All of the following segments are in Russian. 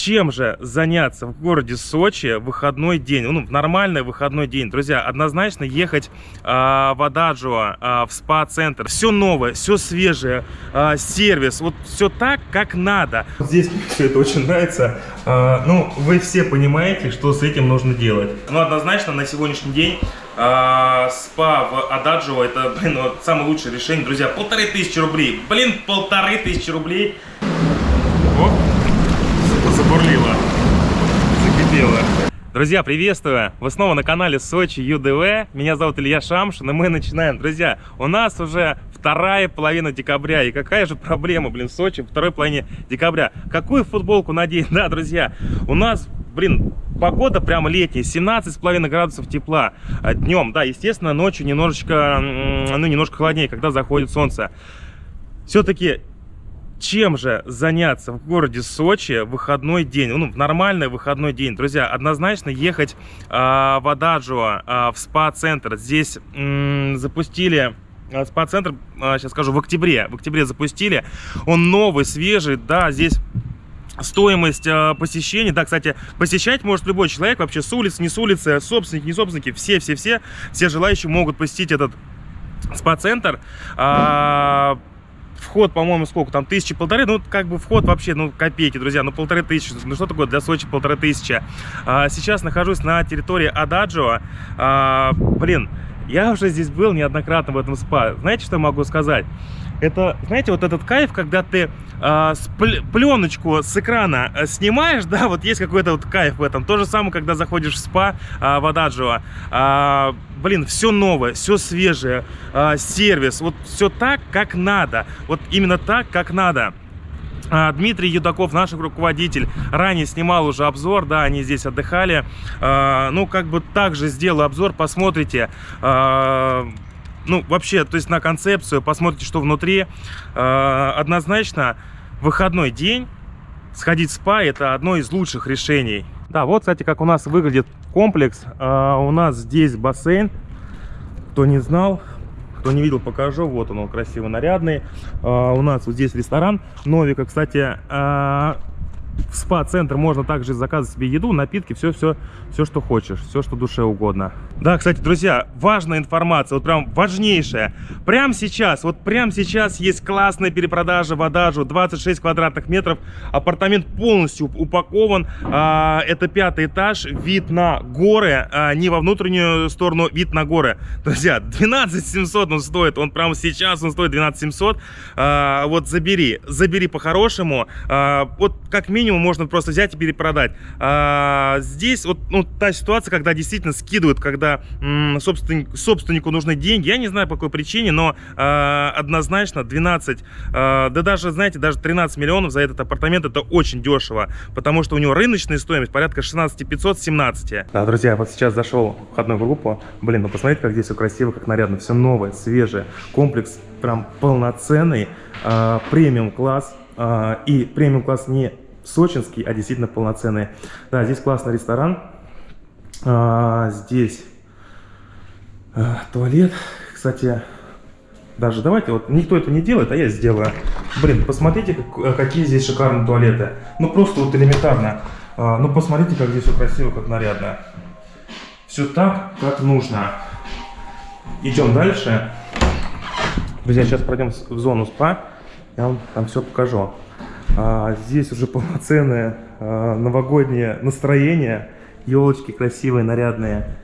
чем же заняться в городе Сочи в выходной день, ну, в нормальный выходной день. Друзья, однозначно ехать а, в Ададжио, а, в спа-центр. Все новое, все свежее, а, сервис, вот все так, как надо. Здесь все это очень нравится. А, ну, вы все понимаете, что с этим нужно делать. Ну, однозначно, на сегодняшний день а, спа в Ададжио это, блин, вот самое лучшее решение. Друзья, полторы тысячи рублей. Блин, полторы тысячи рублей. Забурлила, закипела. Друзья, приветствую! Вы снова на канале Сочи ЮДВ. Меня зовут Илья Шамшин, и мы начинаем. Друзья, у нас уже вторая половина декабря. И какая же проблема, блин, в Сочи второй половине декабря? Какую футболку надеть? Да, друзья, у нас, блин, погода прямо летняя, 17,5 градусов тепла днем. Да, естественно, ночью немножечко, ну, немножко холоднее, когда заходит солнце. Все-таки чем же заняться в городе Сочи в выходной день, ну, в нормальный выходной день. Друзья, однозначно ехать э, в Ададжио, э, в спа-центр. Здесь запустили а, спа-центр, э, сейчас скажу, в октябре. В октябре запустили. Он новый, свежий, да, здесь стоимость э, посещения. Да, кстати, посещать может любой человек, вообще с улицы, не с улицы, собственники, не собственники, все-все-все, все желающие могут посетить этот спа-центр. Э, вход, по-моему, сколько там, тысячи, полторы, ну, как бы вход вообще, ну, копейки, друзья, ну, полторы тысячи, ну, что такое для Сочи полторы тысячи? А, сейчас нахожусь на территории Ададжио, а, блин, я уже здесь был неоднократно в этом спа, знаете, что я могу сказать? Это, знаете, вот этот кайф, когда ты э, пленочку с экрана э, снимаешь, да, вот есть какой-то вот кайф в этом. То же самое, когда заходишь в спа э, в Ададжио. Э, блин, все новое, все свежее, э, сервис, вот все так, как надо. Вот именно так, как надо. Дмитрий Юдаков, наш руководитель, ранее снимал уже обзор, да, они здесь отдыхали. Ну, как бы также сделал обзор, посмотрите ну, вообще, то есть на концепцию, посмотрите, что внутри. Э, однозначно, выходной день сходить в спа – это одно из лучших решений. Да, вот, кстати, как у нас выглядит комплекс. Э, у нас здесь бассейн. Кто не знал, кто не видел, покажу. Вот он, он красиво нарядный. Э, у нас вот здесь ресторан Новика. Кстати, в спа-центр можно также заказывать себе еду, напитки, все-все, все, что хочешь, все, что душе угодно. Да, кстати, друзья, важная информация, вот прям важнейшая. Прямо сейчас, вот прямо сейчас есть классная перепродажа в Адажу, 26 квадратных метров, апартамент полностью упакован, а, это пятый этаж, вид на горы, а, не во внутреннюю сторону, вид на горы. Друзья, 12 700 он стоит, он прямо сейчас он стоит 12 700, а, вот забери, забери по-хорошему, а, вот как минимум минимум можно просто взять и перепродать. А, здесь вот ну, та ситуация, когда действительно скидывают, когда собственник, собственнику нужны деньги. Я не знаю по какой причине, но а, однозначно 12, а, да даже, знаете, даже 13 миллионов за этот апартамент это очень дешево, потому что у него рыночная стоимость порядка 16 500, 17. Да, друзья, вот сейчас зашел в входную группу. Блин, ну посмотрите, как здесь все красиво, как нарядно, все новое, свежее. Комплекс прям полноценный, а, премиум класс. А, и премиум класс не сочинский, а действительно полноценный. Да, здесь классный ресторан. А, здесь а, туалет. Кстати, даже давайте, вот никто это не делает, а я сделаю. Блин, посмотрите, как, какие здесь шикарные туалеты. Ну, просто вот элементарно. А, ну, посмотрите, как здесь все красиво, как нарядно. Все так, как нужно. Идем дальше. Друзья, сейчас пройдем в зону спа. Я вам там все покажу. А, здесь уже полноценное а, новогоднее настроение. Елочки красивые, нарядные.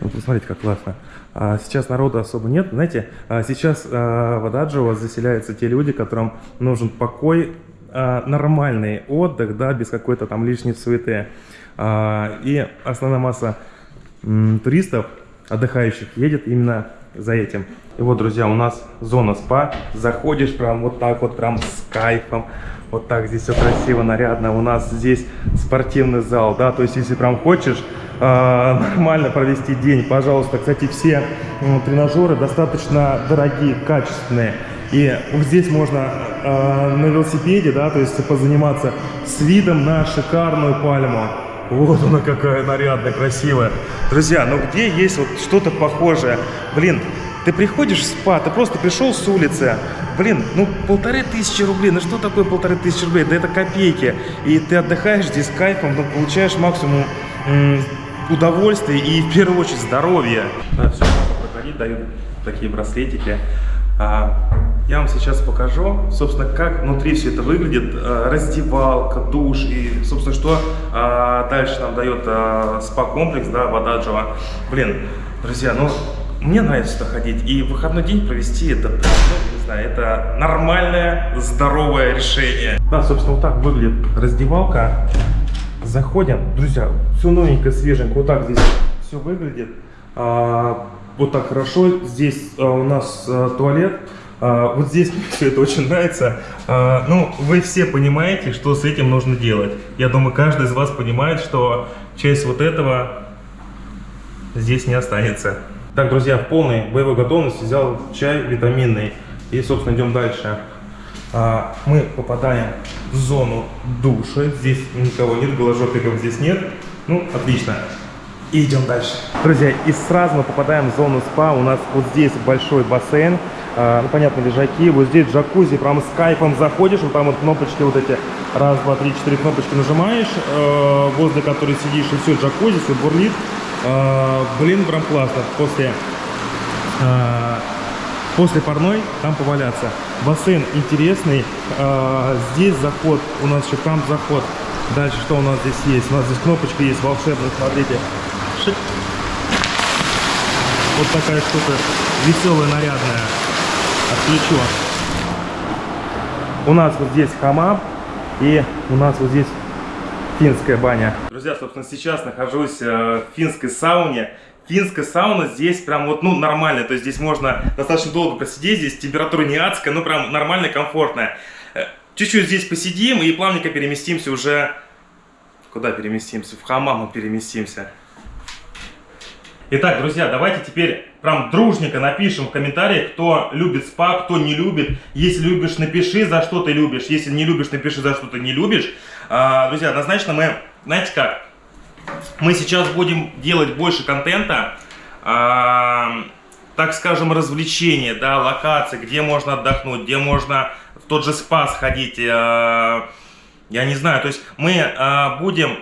Вот ну, посмотрите, как классно. А сейчас народу особо нет. Знаете, а сейчас а, в Ададжио заселяются те люди, которым нужен покой, а, нормальный отдых, да, без какой-то там лишней суеты. А, и основная масса м, туристов отдыхающих едет именно за этим. И вот, друзья, у нас зона спа. Заходишь прям вот так вот, прям с кайфом. Вот так здесь все красиво, нарядно. У нас здесь спортивный зал, да, то есть если прям хочешь э, нормально провести день, пожалуйста. Кстати, все э, тренажеры достаточно дорогие, качественные. И здесь можно э, на велосипеде, да, то есть позаниматься с видом на шикарную пальму. Вот она какая нарядная, красивая. Друзья, ну где есть вот что-то похожее? Блин, Ты приходишь в спа, ты просто пришел с улицы, блин, ну полторы тысячи рублей, ну что такое полторы тысячи рублей? Да это копейки. И ты отдыхаешь здесь с кайфом, ну, получаешь максимум удовольствия и в первую очередь здоровья. Да, все, проходить, дают такие браслетики. А, я вам сейчас покажу, собственно, как внутри все это выглядит. А, раздевалка, душ и, собственно, что а, дальше нам дает спа-комплекс, да, вода Джова. Блин, друзья, ну, мне нравится сюда ходить. И выходной день провести, это, ну, не знаю, это нормальное, здоровое решение. Да, собственно, вот так выглядит раздевалка. Заходим, друзья, все новенькое, свеженькое, вот так здесь все выглядит. А, вот так хорошо. Здесь у нас туалет. А, вот здесь мне все это очень нравится. А, ну, вы все понимаете, что с этим нужно делать. Я думаю, каждый из вас понимает, что часть вот этого здесь не останется. Так, друзья, в полной боевой готовности взял чай витаминный. И, собственно, идем дальше. А, мы попадаем в зону душа. Здесь никого нет, голожопиков здесь нет. Ну, отлично. И идем дальше. Друзья, и сразу мы попадаем в зону спа. У нас вот здесь большой бассейн. А, ну, понятно, лежаки. Вот здесь джакузи. Прям с кайфом заходишь. Вот там вот кнопочки вот эти. Раз, два, три, четыре кнопочки нажимаешь. Э, возле которой сидишь. И все, джакузи, все бурлит. Э, блин, прям классно. После... Э, после парной там поваляться. Бассейн интересный. А, здесь заход, у нас еще там заход. Дальше что у нас здесь есть? У нас здесь кнопочка есть волшебная, смотрите. Шик. Вот такая штука веселая, нарядная. Отключу. У нас вот здесь хамам и у нас вот здесь финская баня. Друзья, собственно, сейчас нахожусь э, в финской сауне. Финская сауна здесь прям вот, ну, нормальная. То есть здесь можно достаточно долго посидеть. Здесь температура не адская, но прям нормальная, комфортная. Э, чуть-чуть здесь посидим и плавненько переместимся уже... Куда переместимся? В хамам мы переместимся. Итак, друзья, давайте теперь прям дружненько напишем в комментариях, кто любит спа, кто не любит. Если любишь, напиши, за что ты любишь. Если не любишь, напиши, за что ты не любишь. А, друзья, однозначно мы, знаете как, мы сейчас будем делать больше контента, а, так скажем, развлечения, да, локации, где можно отдохнуть, где можно в тот же спа сходить. А, я не знаю, то есть мы а, будем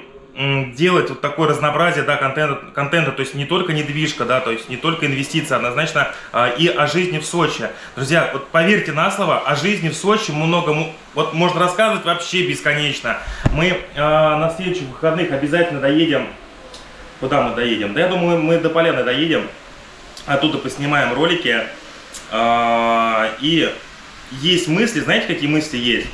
делать вот такое разнообразие да, контента, контента, то есть не только недвижка, да, то есть не только инвестиции, однозначно а, и о жизни в Сочи. Друзья, вот поверьте на слово, о жизни в Сочи много, вот можно рассказывать вообще бесконечно. Мы а, на следующих выходных обязательно доедем, куда мы доедем? Да я думаю, мы до Поляны доедем, оттуда поснимаем ролики, а, и есть мысли, знаете, какие мысли есть?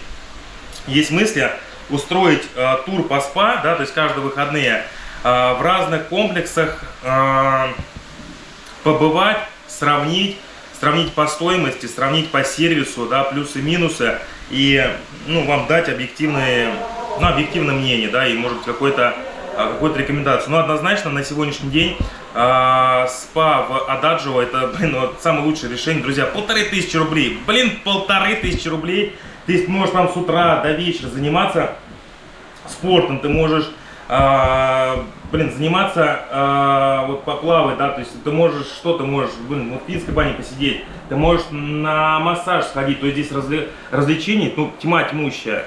Есть мысли устроить э, тур по СПА, да, то есть каждые выходные, э, в разных комплексах э, побывать, сравнить, сравнить по стоимости, сравнить по сервису, да, плюсы-минусы, и, ну, вам дать объективные, ну, объективное мнение, да, и, может быть, какой-то э, какую-то рекомендацию. Но однозначно на сегодняшний день э, спа в Ададжио это, блин, вот самое лучшее решение, друзья. Полторы тысячи рублей. Блин, полторы тысячи рублей ты можешь там с утра до вечера заниматься спортом, ты можешь, э, блин, заниматься, э, вот поплавать, да, то есть ты можешь, что ты можешь, блин, вот в финской бане посидеть, ты можешь на массаж сходить, то есть здесь разве, развлечений, ну, тьма тьмущая.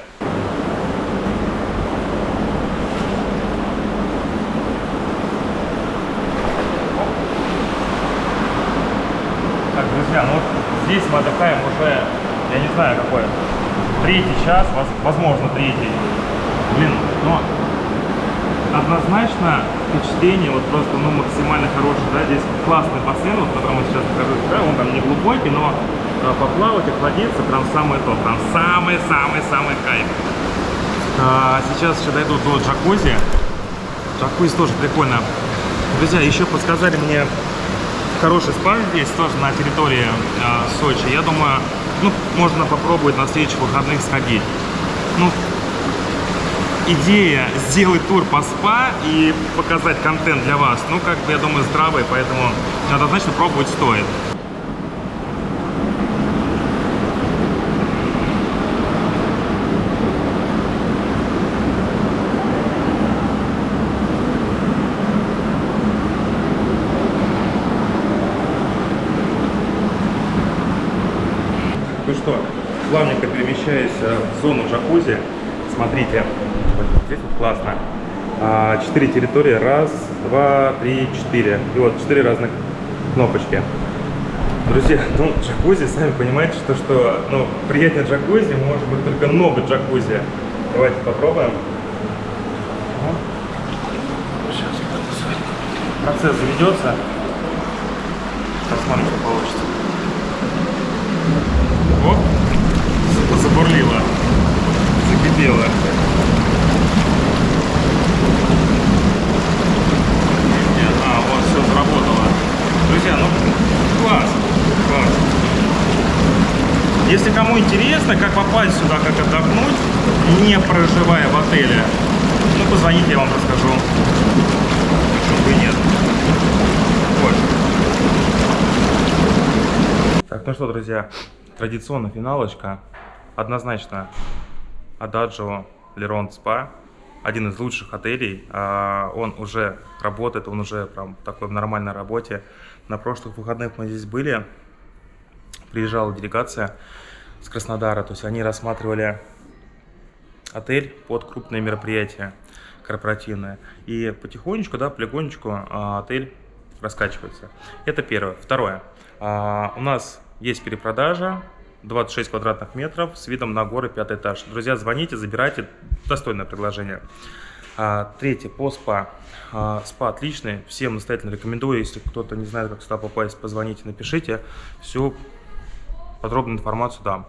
Так, друзья, ну вот здесь мы отдыхаем уже, я не знаю какой, третий час, возможно третий. Блин, но однозначно впечатление вот просто ну максимально хорошее, да, здесь классный бассейн, вот, который мы сейчас покажу, да, он там не глубокий, но э, поплавать, охладиться, прям самое то, прям самый-самый-самый кайф. А, сейчас еще дойду до джакузи. Джакузи тоже прикольно. Друзья, еще подсказали мне хороший спа здесь, тоже на территории э, Сочи. Я думаю, ну, можно попробовать на следующих выходных сходить. Ну, идея сделать тур по спа и показать контент для вас, ну, как бы, я думаю, здравый, поэтому однозначно пробовать стоит. Ну что, плавненько перемещаясь э, в зону джакузи, смотрите, здесь вот классно. А, Четыре территории, раз, два, три, четыре. И вот четыре разных кнопочки. Друзья, ну, джакузи, сами понимаете, что, что ну, приятнее джакузи может быть только много джакузи. Давайте попробуем. Сейчас процесс заведется. Посмотрим, что получится. За- забурлило, закипело. Нет, А, вот, все заработало. Друзья, ну, класс, класс. Если кому интересно, как попасть сюда, как отдохнуть, не проживая в отеле, ну, позвоните, я вам расскажу. Почему бы нет. Вот. Так, ну что, друзья, традиционная финалочка. Однозначно Адажио Лерон Спа. Один из лучших отелей. А, Он уже работает, он уже прям такой в нормальной работе. На прошлых выходных мы здесь были. Приезжала делегация с Краснодара. То есть они рассматривали отель под крупные мероприятия корпоративные. И потихонечку, да, полигонечку а, отель раскачивается. Это первое. Второе. А, у нас есть перепродажа 26 квадратных метров с видом на горы, пятый этаж. Друзья, звоните, забирайте. Достойное предложение. А, третье, по СПА. А, СПА отличный, всем настоятельно рекомендую. Если кто-то не знает, как сюда попасть, позвоните, напишите. Всю подробную информацию дам.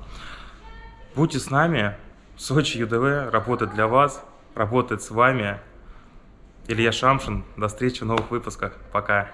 Будьте с нами. Сочи ЮДВ работает для вас, работает с вами. Илья Шамшин. До встречи в новых выпусках. Пока.